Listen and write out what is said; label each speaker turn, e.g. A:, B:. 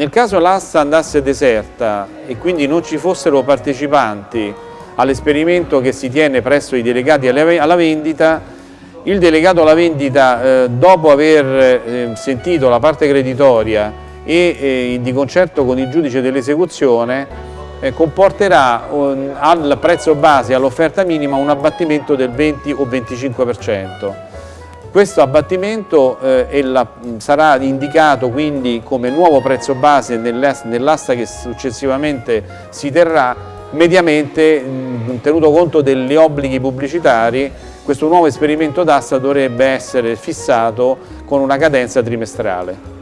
A: Nel caso l'asta andasse deserta e quindi non ci fossero partecipanti all'esperimento che si tiene presso i delegati alla vendita, il delegato alla vendita eh, dopo aver eh, sentito la parte creditoria e eh, di concerto con il giudice dell'esecuzione eh, comporterà al prezzo base, all'offerta minima, un abbattimento del 20 o 25%. Questo abbattimento eh, la, sarà indicato quindi come nuovo prezzo base nell'asta che successivamente si terrà, mediamente mh, tenuto conto degli obblighi pubblicitari, questo nuovo esperimento d'asta dovrebbe essere fissato con una cadenza trimestrale.